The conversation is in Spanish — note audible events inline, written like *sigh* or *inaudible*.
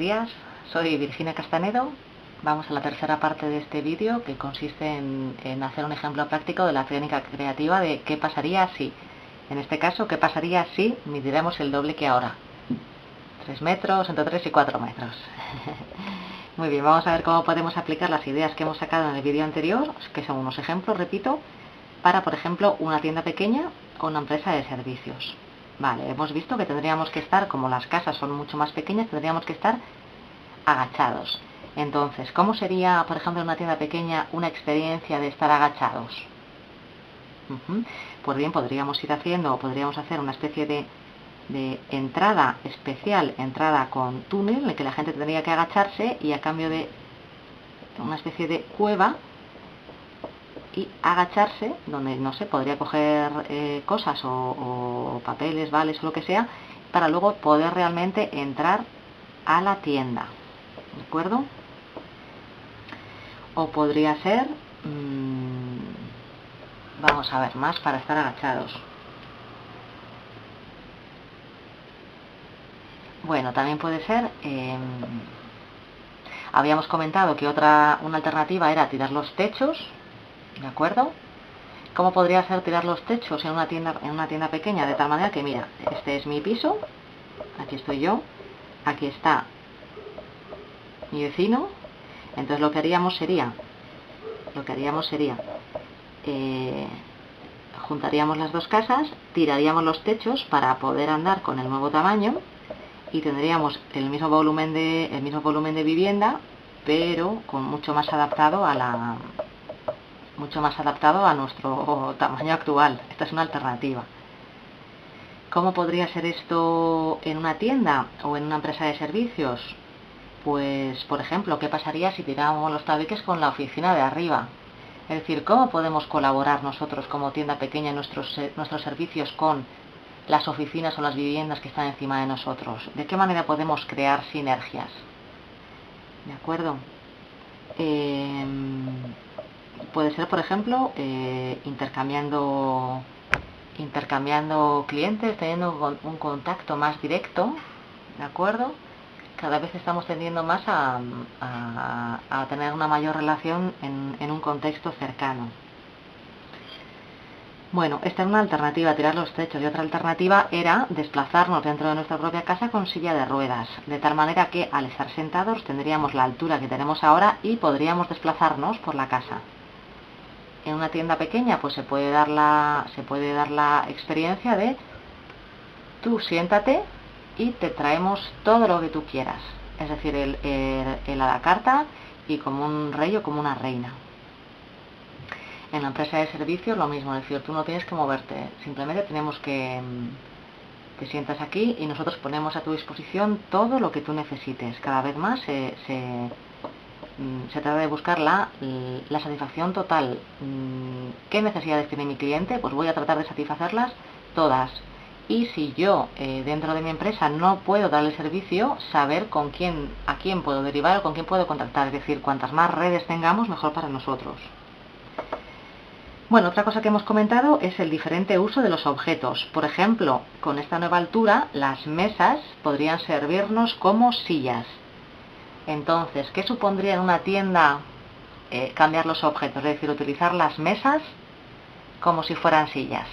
días, soy Virginia Castanedo. Vamos a la tercera parte de este vídeo que consiste en, hacer un ejemplo práctico de la técnica creativa de qué pasaría si, en este caso, qué pasaría si midiéramos el doble que ahora. 3 metros, entre 3 y 4 metros. *laughs* Muy bien, vamos a ver cómo podemos aplicar las ideas que hemos sacado en el vídeo anterior, que son unos ejemplos, repito, para, por ejemplo, una tienda pequeña o una empresa de servicios. Vale, hemos visto que tendríamos que estar, como las casas son mucho más pequeñas, tendríamos que estar agachados. Entonces, ¿cómo sería, por ejemplo, en una tienda pequeña una experiencia de estar agachados? Pues bien, podríamos ir haciendo, o podríamos hacer una especie de, entrada especial, entrada con túnel, en el que la gente tendría que agacharse y a cambio de una especie de cueva y agacharse, donde no sé, podría coger eh, cosas o, papeles, vales o lo que sea, para luego poder realmente entrar a la tienda. ¿De acuerdo? O podría ser, mm, vamos a ver, más para estar agachados. Bueno, también puede ser, em, habíamos comentado que otra, una alternativa era tirar los techos, ¿de acuerdo? ¿Cómo podría ser tirar los techos en una tienda, en una tienda pequeña? De tal manera que, mira, este es mi piso, aquí estoy yo, aquí está mi vecino, entonces lo que haríamos sería, lo que haríamos sería, eh, juntaríamos las dos casas, tiraríamos los techos para poder andar con el nuevo tamaño y tendríamos el mismo volumen de, el mismo volumen de vivienda, pero con mucho más adaptado a la, mucho más adaptado a nuestro tamaño actual. Esta es una alternativa. ¿Cómo podría ser esto en una tienda o en una empresa de servicios? Pues, por ejemplo, ¿qué pasaría si tiramos los tabiques con la oficina de arriba? Es decir, ¿cómo podemos colaborar nosotros como tienda pequeña en nuestros, nuestros servicios con las oficinas o las viviendas que están encima de nosotros? ¿De qué manera podemos crear sinergias? ¿De acuerdo? Eh, puede ser, por ejemplo, eh, intercambiando, intercambiando clientes, teniendo un contacto más directo, ¿de acuerdo? Cada vez estamos tendiendo más a, tener una mayor relación en, un contexto cercano. Bueno, esta es una alternativa, tirar los techos, y otra alternativa era desplazarnos dentro de nuestra propia casa con silla de ruedas, de tal manera que al estar sentados tendríamos la altura que tenemos ahora y podríamos desplazarnos por la casa en una tienda pequeña pues se puede dar la, se puede dar la experiencia de tú siéntate y te traemos todo lo que tú quieras. Es decir, el, el, a la carta y como un rey o como una reina. En la empresa de servicios lo mismo, es decir, tú no tienes que moverte, simplemente tenemos que te sientas aquí y nosotros ponemos a tu disposición todo lo que tú necesites. Cada vez más se se trata de buscar la, satisfacción total. Mm, ¿Qué necesidades tiene mi cliente? Pues voy a tratar de satisfacerlas todas. Y si yo eh, dentro de mi empresa no puedo darle servicio, saber con quién, a quién puedo derivar o con quién puedo contactar. Es decir, cuantas más redes tengamos, mejor para nosotros. Bueno, otra cosa que hemos comentado es el diferente uso de los objetos. Por ejemplo, con esta nueva altura, las mesas podrían servirnos como sillas. Entonces, ¿qué supondría en una tienda eh, cambiar los objetos? Es decir, utilizar las mesas como si fueran sillas.